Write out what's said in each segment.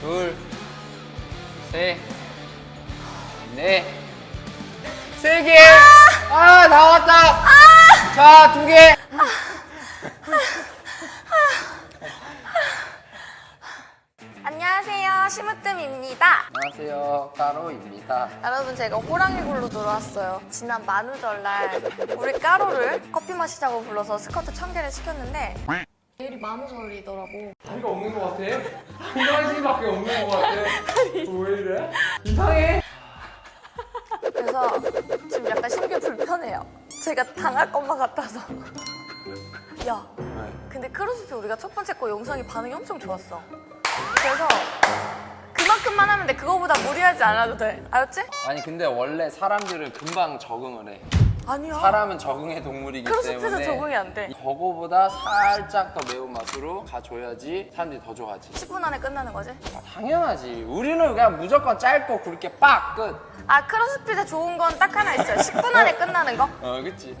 둘, 셋, 넷, 세 개. 아, 나왔다. 자, 두 개. 안녕하세요 심으뜸입니다 안녕하세요, 까로입니다. 여러분 제가 호랑이굴로 들어왔어요 지난 만우절날 우리 까로를 커피 마시자고 불러서 스커트 천 개를 시켰는데 내 일이 만우절이더라고 다리가 없는 것 같아? 한가지밖에 없는 것 같아. 왜 이래? 이상해. 그래서 지금 약간 심기 불편해요 제가 당할 것만 같아서 야 근데 크로스핏 우리가 첫 번째 거 영상이 반응이 엄청 좋았어 그래서 그만큼만 하면 돼 그거보다 무리하지 않아도 돼 알았지? 아니 근데 원래 사람들은 금방 적응을 해. 아니야 사람은 적응의 동물이기 크로스핏은 때문에 적응이 안돼 그거보다 살짝 더 매운 맛으로 가줘야지 사람들이 더 좋아하지. 10분 안에 끝나는 거지? 아, 당연하지. 우리는 그냥 무조건 짧고 굵게 빡 끝. 아 크로스핏에 좋은 건 딱 하나 있어요 10분 안에 끝나는 거? 어, 그치.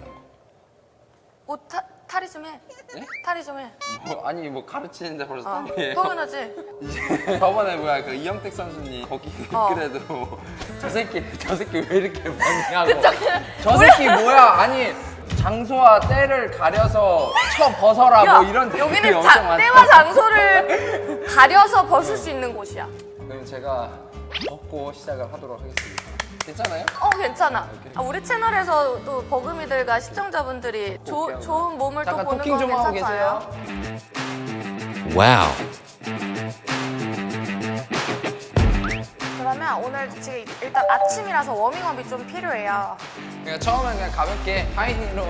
옷 타, 탈의 좀 해. 네? 탈의 좀 해. 뭐, 아니 뭐 가르치는데 벌써 아, 땀이에요. 당연하지. 이제 저번에 뭐야 그 이영택 선수님 거기 어. 댓글에도 저 새끼 저 새끼 왜 이렇게 많냐고. 저 새끼 뭐야? 아니 장소와 때를 가려서 쳐 벗어라 뭐 이런 댓글이 여기는 엄청 자, 많다. 때와 장소를 가려서 벗을 수 있는 곳이야. 그럼 제가 벗고 시작을 하도록 하겠습니다. 괜찮아요? 어 괜찮아. 아, 우리 채널에서 또 버금이들과 시청자분들이 조. 좋은 몸을 또 보는 토킹 건좀 하고 괜찮아요. 계세요. Wow. 그러면 오늘 지금 일단 아침이라서 워밍업이 좀 필요해요. 그냥 처음엔 그냥 가볍게 하이닝으로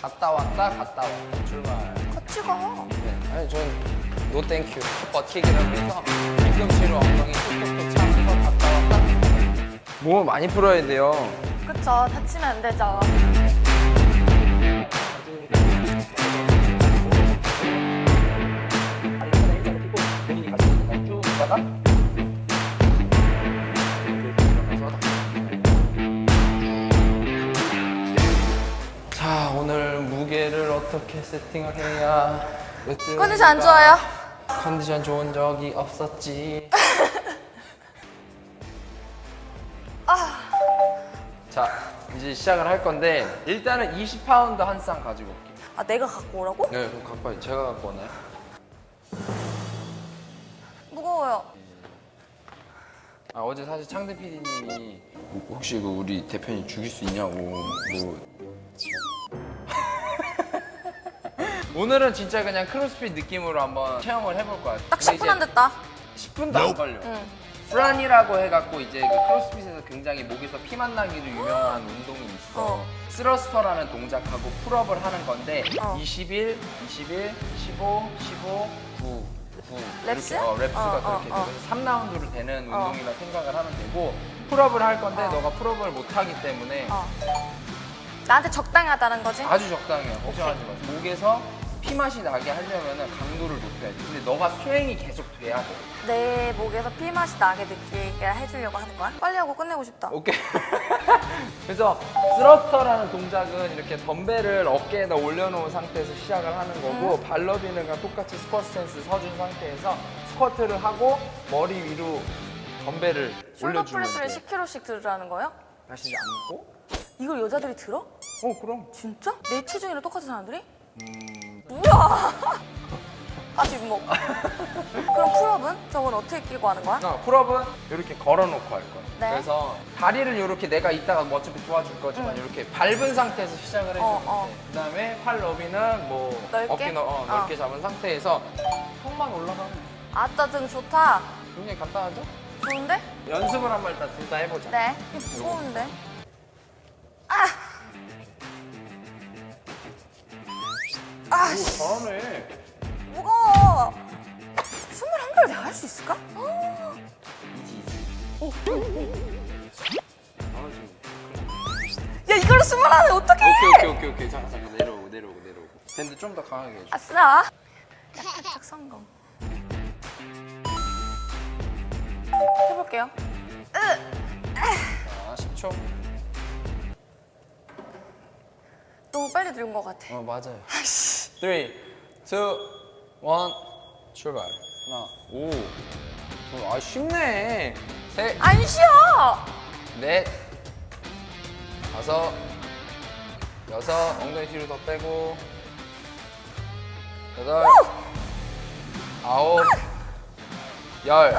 갔다 왔다 갔다 왔다 출발. 같이 가. 네. 아니 전노 땡큐 버티기라고 해서 뒤꿈치로 엉덩이 툭툭툭. 몸을 많이 풀어야 돼요. 그쵸. 다치면 안 되죠. 자 오늘 무게를 어떻게 세팅을 해야 컨디션 안 좋아요? 컨디션 좋은 적이 없었지 자 이제 시작을 할 건데 일단은 20파운드 한 쌍 가지고 올게요 아 내가 갖고 오라고? 네 그럼 갖고 와요 제가 갖고 오나요? 무거워요. 아 어제 사실 창대 PD님이 혹시 그 우리 대표님 죽일 수 있냐고 뭐 오늘은 진짜 그냥 크로스핏 느낌으로 한번 체험을 해볼 거야 딱 근데 10분 안 이제 됐다. 10분도 안 걸려 응. Fran이라고 해갖고 이제 그 CrossFit에서 굉장히 목에서 피 맛 나기로 유명한 운동이 있어 어. thruster라는 동작하고 pull-up을 하는 건데 어. 21, 21, 15, 15, 9, 9 reps? 이렇게 어, reps가 어, 어, 그렇게 어. 돼서 3라운드로 되는 어. 운동이라 생각을 하면 되고 pull-up을 할 건데 어. 너가 pull-up을 못 하기 때문에 어. 나한테 적당히 하다는 거지? 아주 적당해요 걱정하지 마 목에서 피 맛이 나게 하려면 강도를 높여야 돼 근데 너가 수행이 계속 돼야 돼 내 목에서 피맛이 나게 느끼게 해주려고 하는 거야? 빨리 하고 끝내고 싶다. 오케이. 그래서 thruster라는 동작은 이렇게 덤벨을 어깨에다 올려놓은 상태에서 시작을 하는 거고 발 너비는 과 똑같이 스쿼트 스탠스 서준 상태에서 스쿼트를 하고 머리 위로 덤벨을 프레스를 돼. 10kg씩 들으라는 거예요? 다시 앉고. 이걸 여자들이 들어? 어 그럼. 진짜? 내 체중이랑 똑같은 사람들이? 음, 뭐야? 다시 목. 그럼 pull-up은? 저건 어떻게 끼고 하는 거야? 어, pull-up은 이렇게 걸어놓고 할 거야. 네. 그래서 다리를 이렇게 내가 이따가 뭐 어차피 도와줄 거지만 이렇게 밟은 상태에서 시작을 해주면 어, 어. 돼. 그다음에 팔 너비는 뭐 넓게? 어깨 넓, 어, 넓게 잡은 상태에서 턱만 올라가면 돼. 아따 등 좋다. 굉장히 간단하죠? 좋은데? 연습을 한번 일단 둘 다 해보자. 네. 무거운데? 아! 아, 씨, 오, 잘하네. 무거워. 21개를 내가 할 수 있을까? 이지 이지. 오, 오, 오. 잘하지. 야, 이걸로 21개 어떡해! 오케이 오케이 오케이 오케이. 잠깐 잠깐 내려오고 내려오고 내려오고. 밴드 좀더 강하게 해줘. 아싸. 딱 성공. 해볼게요. 자, 10초. 너무 빨리 들은 것 같아. 어 맞아요. 아이씨. 3, 2, 1 출발. 하나, 오. 아 쉽네. 셋, 안 쉬어. 넷, 다섯, 여섯, 엉덩이 뒤로 더 빼고, 여덟, 아홉, 열,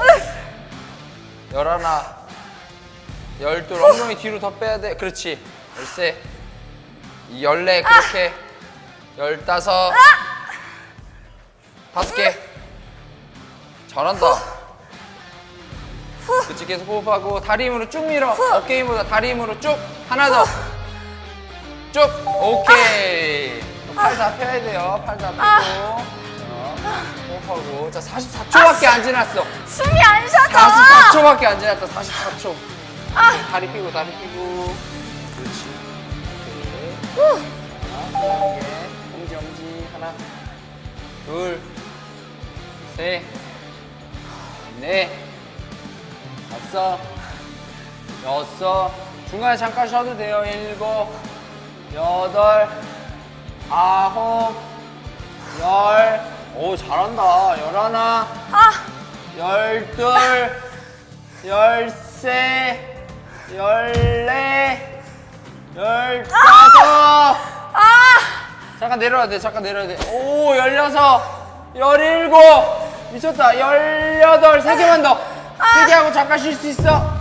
열하나, 열둘, 엉덩이 뒤로 더 빼야 돼. 그렇지. 열세, 이 열네, 그렇게. 열다섯, 다섯 개. 잘한다. 그치 계속 호흡하고 다리 힘으로 쭉 밀어. 어깨 힘보다 다리 힘으로 쭉. 하나 더쭉. 오케이. 팔다 펴야 돼요. 팔다 펴고. 자, 호흡하고. 자 44초밖에 안 지났어. 숨이 안 쉬어져. 44초밖에 안 지났다. 44초. 다리 펴고 다리 펴고. 그렇지. 오케이. 하나 엄지 엄지 하나 둘셋넷 다섯, 여섯, 중간에 잠깐 쉬어도 돼요. 일곱, 여덟, 아홉, 열. 오, 잘한다. 열하나, 아, 열둘, 열세, 열네, 열다섯. 아, 잠깐 내려야 돼. 잠깐 내려야 돼. 오, 열여섯, 열일곱. 미쳤다. 열여덟. 세 개만 더. 세개 하고 잠깐 쉴 수 있어.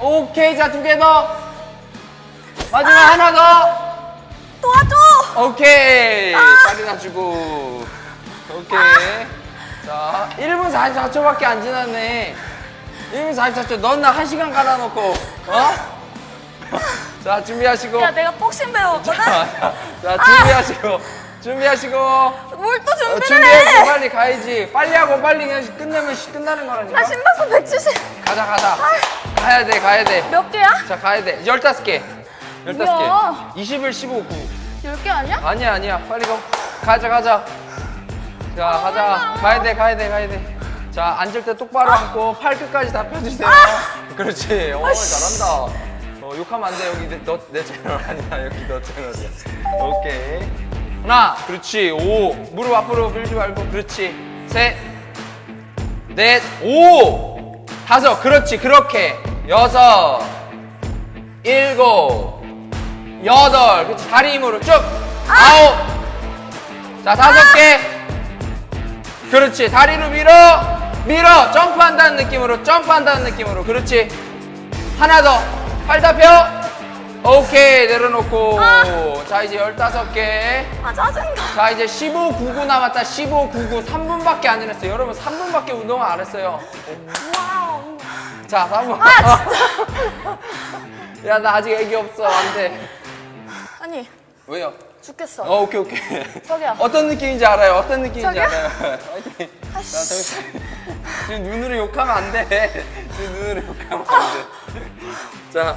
오케이. 자, 두 개 더. 마지막 하나 더. 도와줘. 오케이. 다리 놔주고. 오케이. 자, 1분 44초밖에 안 지났네. 1분 44초. 넌 나 1시간 갈아놓고. 어? 자, 준비하시고. 야, 내가 복싱 배웠거든. 자, 자, 자, 준비하시고. 준비하시고. 뭘또 어, 준비를 준비해서 해? 빨리 가야지. 빨리 하고 빨리 그냥 끝내면 시- 끝나는 거라니까. 나 심박수 170. 가자, 가자. 가야 돼, 가야 돼. 몇 개야? 자, 가야 돼. 15개. 15개. 뭐야? 21, 15, 9. 10개 아니야? 아니야, 아니야. 빨리 가. 가자, 가자. 자, 가자. 가야 돼, 가야 돼, 가야 돼. 자, 앉을 때 똑바로 앉고 팔 끝까지 다 펴주세요. 그렇지. 어, 잘한다. 어, 욕하면 안 돼. 여기 내, 너, 내 채널 아니야. 여기 너 채널이야. 오케이. 하나, 그렇지. 오. 무릎 앞으로 밀지 말고. 그렇지. 셋, 넷, 오. 다섯, 그렇지. 그렇게. 여섯, 일곱, 여덟. 그렇지. 다리 힘으로 쭉. 아 홉. 자, 다섯 개. 그렇지. 다리로 밀어. 밀어. 점프한다는 느낌으로. 점프한다는 느낌으로. 그렇지. 하나 더. 팔다 펴. 오케이. 내려놓고. 자, 이제 15개. 아, 짜증나. 자, 이제 15, 99 남았다. 15, 99. 3분밖에 안 지났어요. 여러분, 3분밖에 운동을 안 했어요. Wow. 자, 3분. 아, 야, 나 아직 애기 없어. 안 돼. 아니, 왜요? 죽겠어. 어, 오케이, 오케이. 저기요. 어떤 느낌인지 알아요. 어떤 느낌인지 저기요? 알아요. 화이팅. 자, 정신. 지금 눈으로 욕하면 안 돼. 지금 눈으로 욕하면 안 돼. 자,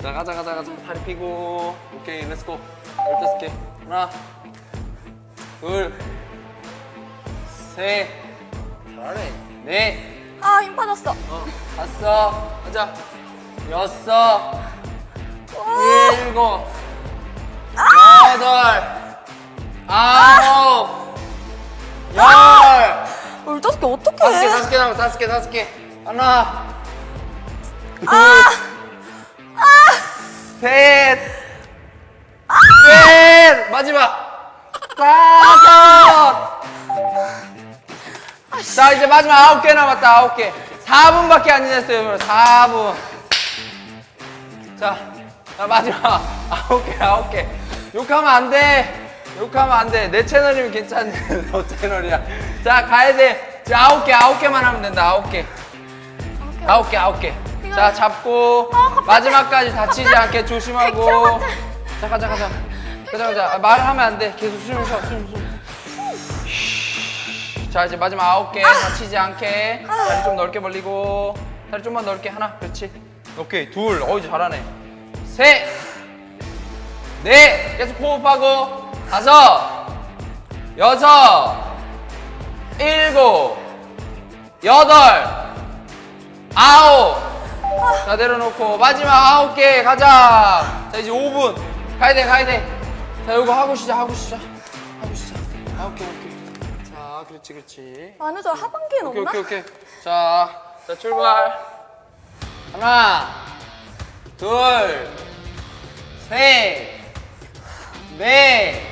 자, 가자, 가자, 가자. 다리 펴고. 오케이, let's go. 15개. 하나, 둘, 셋. 잘하네. 넷. 아, 힘 빠졌어. 어, 다섯. 가자. 여섯. 일곱. 여덟. 아홉. 열. 울더스키 어떻게 다섯 개, 해? 다섯 개 남았 다섯 개, 다섯 개. 하나. 둘. 셋. 넷. 마지막. 다섯. 자, 이제 마지막 아홉 개 남았다, 아홉 개. 4분밖에 안 지났어요, 여러분. 4분. 자, 자, 마지막 아홉 개, 아홉 개. 욕하면 안 돼. 욕하면 안 돼. 내 채널이면 괜찮은데, 너 채널이야. 자, 가야 돼. 자, 아홉 개, 아홉 개만 하면 된다, 아홉 개. 아홉 개, 아홉 개. 자, 잡고 어. 마지막까지 다치지 않게 조심하고. 100kg 같아. 자, 가자, 가자. 가자, 가자. 아, 말을 하면 안 돼. 계속 숨 쉬어, 숨, 숨. 자, 이제 마지막 아홉 개 다치지 않게. 다리 좀 넓게 벌리고. 다리 좀만 넓게. 하나, 그렇지. 오케이, 둘. 어이, 잘하네. 셋. 넷. 계속 호흡하고. 다섯. 여섯. 일곱. 여덟. 아홉. 자 내려놓고 마지막 아홉 개 가자. 자 이제 5분 가야 돼 가야 돼. 자 이거 하고 시작 하고 시작 하고 시작. 아홉 개 아홉 개. 자 그렇지 그렇지. 만우절 하반기에 오케이 넣나? 오케이 오케이. 자 자 출발. 하나, 둘, 셋, 넷,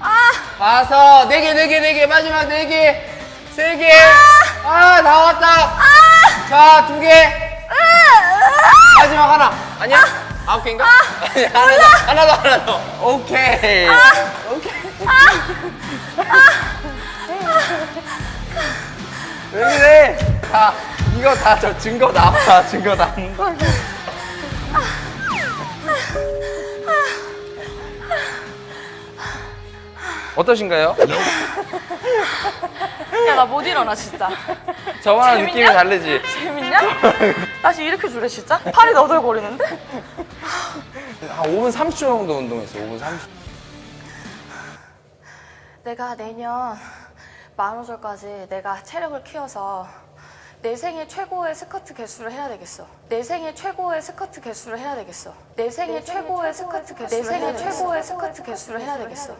아, 다섯, 네 개, 네 개, 네 개, 마지막 네 개, 세 개. 아, 다 왔다. 자, 두 개. 마지막 하나. 아니야? 아홉 개인가? 아니야, 하나 더, 하나 더, 하나 더. 오케이. 오케이. 왜 그래? 다 이거 다 저 증거 나와 증거 나온다. 어떠신가요? 야, 나 못 일어나, 진짜. 재밌냐? 느낌이 다르지? 재밌냐? 다시 이렇게 줄래, 진짜? 팔이 너덜거리는데? 한 5분 30초 정도 운동했어. 5분 30초. 내가 내년 만우절까지 내가 체력을 키워서 내 생애 최고의 스쿼트 개수를 해야 되겠어. 내 생애 최고의 스쿼트 개수를 해야 되겠어. 내 생애 최고의 스쿼트 개수를 내 생애 최고의 스쿼트 개수를 해야 되겠어.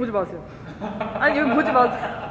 보지 마세요. 아니, 여기 보지 마세요.